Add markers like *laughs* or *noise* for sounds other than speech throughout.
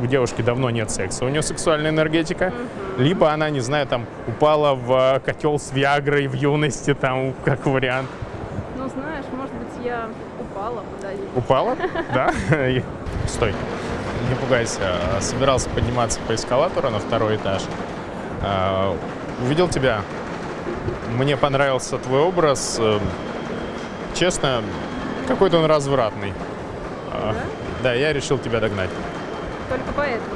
у девушки давно нет секса, у нее сексуальная энергетика, либо она, не знаю, там упала в котел с Виагрой в юности, там, как вариант. Ну, знаешь, может быть, я упала, подожди. Упала? *laughs* Да? Стой. Не пугайся. Собирался подниматься по эскалатору на второй этаж. А, Увидел тебя. Мне понравился твой образ. Э, Честно, какой-то он развратный. А, Да, я решил тебя догнать. Только поэтому.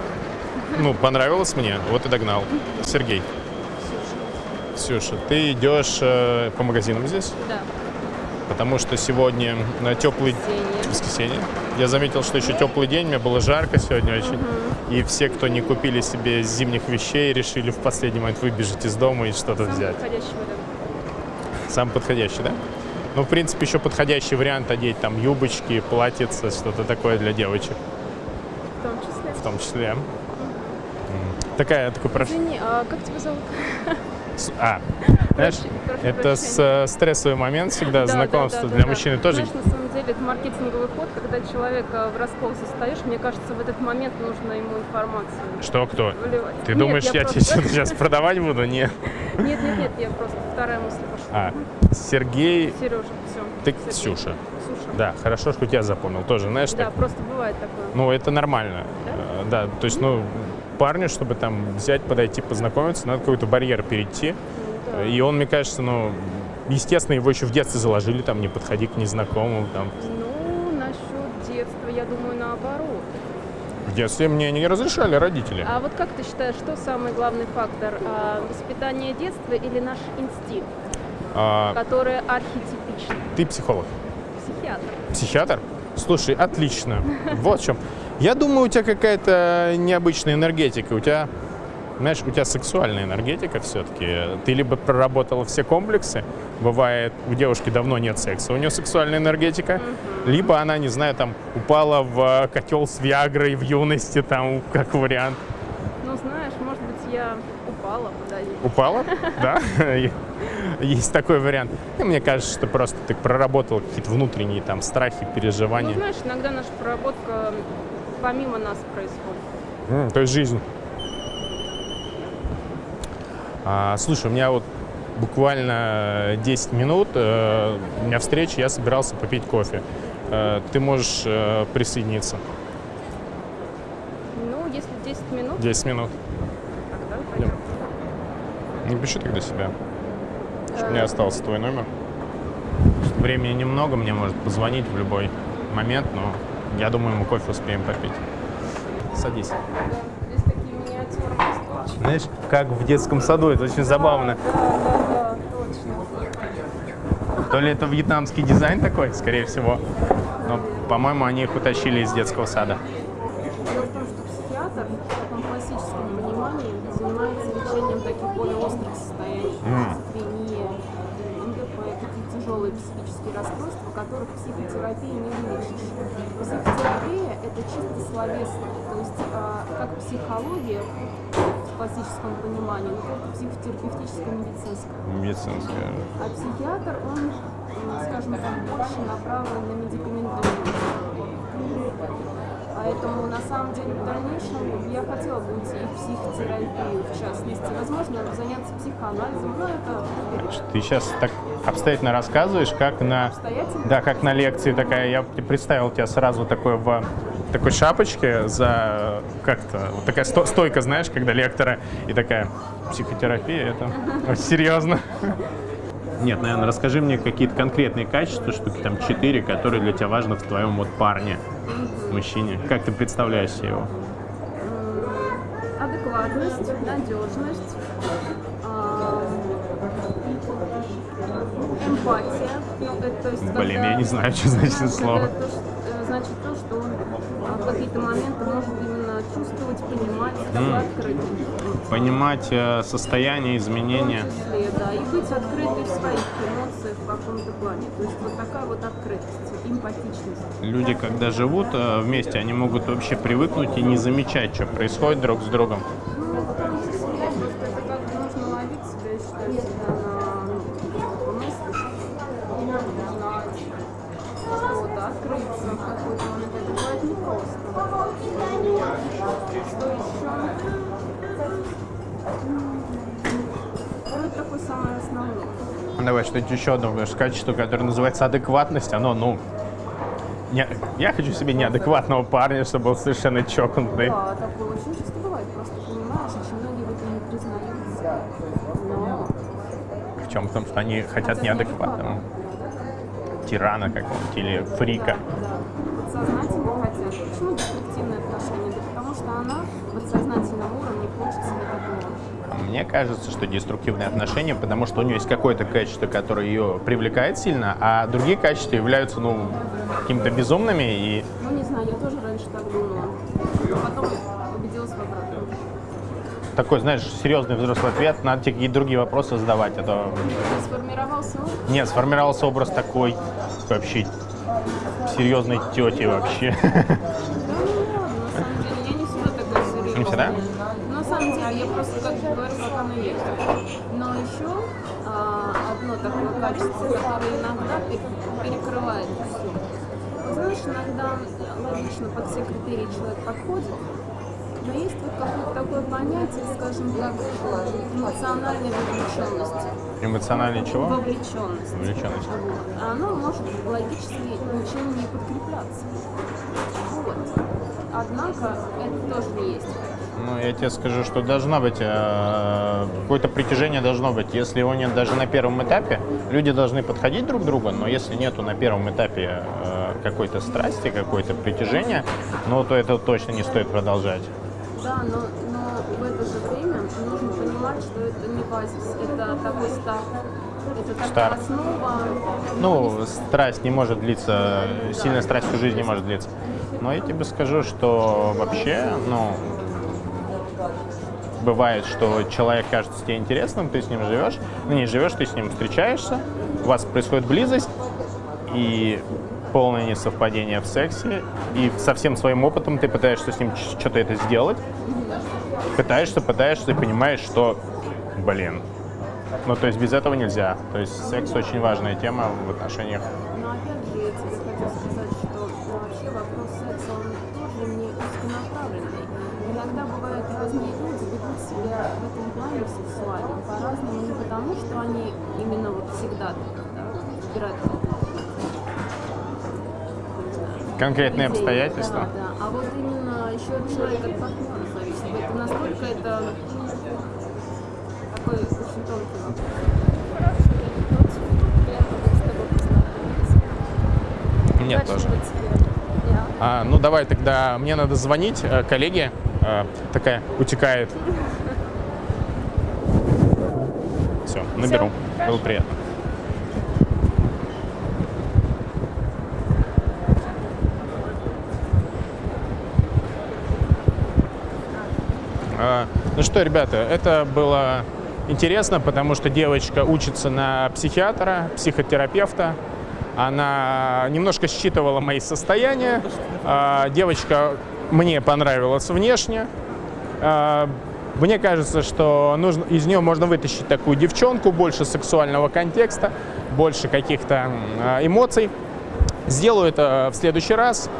Ну, понравилось мне, вот и догнал. Сергей. Ксюша, ты идешь э, по магазинам здесь? Да. Потому что сегодня на теплый Воскресенье. воскресенье. Я заметил, что еще теплый день, мне было жарко сегодня очень. И все, кто не купили себе зимних вещей, решили в последний момент выбежать из дома и что-то взять. подходящий вариант. Самый подходящий, да? Ну, в принципе, еще подходящий вариант одеть там юбочки, платьица, что-то такое для девочек В том числе. В том числе. Такая, такой прош... Извини, а как тебя зовут? с- А, знаешь, Прошу- это с, э, стрессовый момент всегда, Да, да, знакомство да, да, для да. мужчины тоже. Знаешь, на самом деле это маркетинговый ход, когда человека в раскол состоишь, мне кажется, в этот момент нужно ему информацию Что, кто? выливать. Ты Нет, думаешь, я, просто- тебе сейчас продавать буду? Нет. Нет, нет, нет, я просто вторая мысль пошла. А, Сергей, Сережа, все. ты Ксюша. Ксюша. Да, хорошо, что тебя запомнил. Тоже, знаешь, Да, так, просто бывает такое. ну, это нормально. Э, Да, то есть, ну, парню, чтобы там взять, подойти, познакомиться, надо какой-то барьер перейти. Ну, да. И он, мне кажется, ну, естественно, его еще в детстве заложили, там, не подходи к незнакомым, там. Ну, насчет детства, я думаю, наоборот. В детстве мне не разрешали родители. А вот как ты считаешь, что самый главный фактор? а, воспитание детства или наш инстинкт, А, который архетипичный? ты психолог. Психиатр. Психиатр? Слушай, отлично. Вот в чем. Я думаю, у тебя какая-то необычная энергетика. У тебя, знаешь, у тебя сексуальная энергетика все-таки. Ты либо проработала все комплексы, бывает, у девушки давно нет секса, у нее сексуальная энергетика, либо она, не знаю, там упала в котел с Виагрой в юности, там, как вариант. Ну, знаешь, может быть, я упала, подожди. Упала? Да? *laughs* Есть такой вариант. И мне кажется, что просто ты проработал какие-то внутренние там страхи, Ну, переживания. знаешь, иногда наша проработка помимо нас происходит. М, то есть жизнь. А, слушай, у меня вот буквально 10 минут, э, у меня встреча, я собирался попить кофе. Э, ты можешь э, присоединиться. Ну, если 10 минут, 10 минут. тогда пойдем. Напиши тогда себя. Чтобы у меня остался твой номер. Времени немного, мне может позвонить в любой момент, но я думаю, мы кофе успеем попить. Садись. Знаешь, как в детском саду, это очень забавно. Да, да, да, точно. То ли это вьетнамский дизайн такой, скорее всего. Но, по-моему, они их утащили из детского сада. Дело в том, что психиатр в таком классическом понимании занимается лечением таких более острых состояний, МДП, тяжелые психические расстройства, которых психотерапия не вылечишь. Психотерапия – это чисто словесное, то есть а, как психология в классическом понимании, но только психотерапевтическое медицинское. Медицинская. А психиатр, он, скажем так, больше направлен на медикаментозную Поэтому, на самом деле, в дальнейшем я хотела бы уйти в психотерапию, в частности. Возможно, заняться психоанализом, но это Ты сейчас так обстоятельно рассказываешь, как на, да, как на лекции такая. Я представил тебя сразу такой в такой шапочке за как-то вот такая сто- стойка, знаешь, когда лектора и такая психотерапия. Это серьезно. Нет, наверное, расскажи мне какие-то конкретные качества, штуки там четыре, которые для тебя важны в твоем вот парне, мужчине. Как ты представляешь его? Адекватность, надежность, а, эмпатия. Ну, это, то есть, Блин, когда- я не знаю, что значит это слово. то, что- э, значит то, что он в какие-то моменты может именно чувствовать, понимать, такой открытый. Понимать э, состояние, изменения. В том числе, да, и быть открытой в своих эмоциях в каком-то плане. То есть вот такая вот открытость, эмпатичность. Люди, когда живут э, вместе, они могут вообще привыкнуть и не замечать, что происходит друг с другом. Ну, это как нужно ловить себя, на бывает непросто. Что еще? Ну, это такой самый основной. Давай что-нибудь еще одно качество, которое называется адекватность, оно, ну, не, я хочу себе неадекватного парня, чтобы был совершенно чокнутый. Да, такое очень часто бывает. Просто понимаешь, очень многие в этом не признаются. Но В чем? Потому что они хотят неадекватного. Тирана какого-нибудь или фрика. Да, подсознательно хотят. Почему деструктивные отношения? Да потому что она в подсознательном уровне хочет себе такого. Мне кажется, что деструктивные отношения, потому что у нее есть какое-то качество, которое ее привлекает сильно, а другие качества являются, ну, какими-то безумными и Ну, не знаю, я тоже раньше так думала. Но потом убедилась в обратном. такой, знаешь, серьезный взрослый ответ, надо тебе какие-то другие вопросы задавать, а то Сформировался опыт. Нет, сформировался образ такой вообще серьезной тети вообще. *laughs* всегда? Но на самом деле, я просто как говорю, как оно есть. Но еще а, одно такое качество, которое иногда пер- перекрывает все. Знаешь, иногда логично под все критерии человек подходит, но есть вот какое-то такое понятие, скажем так, эмоциональной вовлеченности. Эмоциональный чего? Вовлеченность. Вовлеченность. Вот. Оно может логически ничем не подкрепляться. Вот. Однако это тоже есть. Ну, я тебе скажу, что должно быть, э, какое-то притяжение должно быть. Если его нет даже на первом этапе, люди должны подходить друг к другу, но если нету на первом этапе э, какой-то страсти, какое-то притяжение, ну, то это точно не стоит продолжать. Да, но, но в это же время нужно понимать, что это не базис, это такой старт. Это такая Старт. основа. Ну, страсть не может длиться, сильная страсть всю жизнь не может длиться. Но я тебе скажу, что вообще, ну, бывает, что человек кажется тебе интересным, ты с ним живешь, ну не живешь, ты с ним встречаешься, у вас происходит близость, и полное несовпадение в сексе, и со всем своим опытом ты пытаешься с ним что-то это сделать, пытаешься, пытаешься, и понимаешь, что, блин, ну то есть без этого нельзя. То есть секс очень важная тема в отношениях. В этом плане сексуально по-разному, не потому, что они именно вот всегда выбирают Конкретные обстоятельства. Да, да. А вот именно еще от человека от партнера зависит. Это настолько это такой очень тонкий вопрос. Мне тоже. А, ну давай тогда, мне надо звонить э, коллеге, э, такая утекает. Все, наберу. Было приятно. А, Ну что, ребята, это было интересно, потому что девочка учится на психиатра, психотерапевта. Она немножко считывала мои состояния. А, Девочка мне понравилась внешне. А, Мне кажется, что нужно, из нее можно вытащить такую девчонку, больше сексуального контекста, больше каких-то а, эмоций. Сделаю это в следующий раз.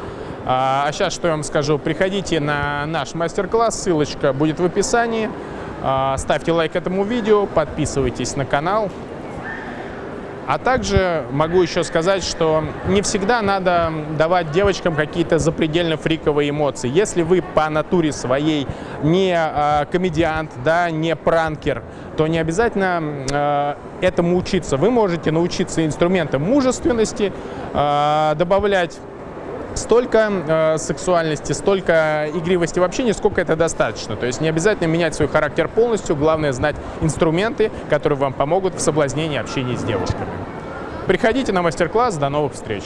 А сейчас что я вам скажу? Приходите на наш мастер-класс, ссылочка будет в описании. А, Ставьте лайк этому видео, подписывайтесь на канал. А также могу еще сказать, что не всегда надо давать девочкам какие-то запредельно фриковые эмоции. Если вы по натуре своей не а, комедиант, да, не пранкер, то не обязательно а, этому учиться. Вы можете научиться инструментам мужественности, а, добавлять столько э, сексуальности, столько игривости в общении, сколько это достаточно. То есть не обязательно менять свой характер полностью, главное знать инструменты, которые вам помогут в соблазнении общения с девушками. Приходите на мастер-класс, до новых встреч!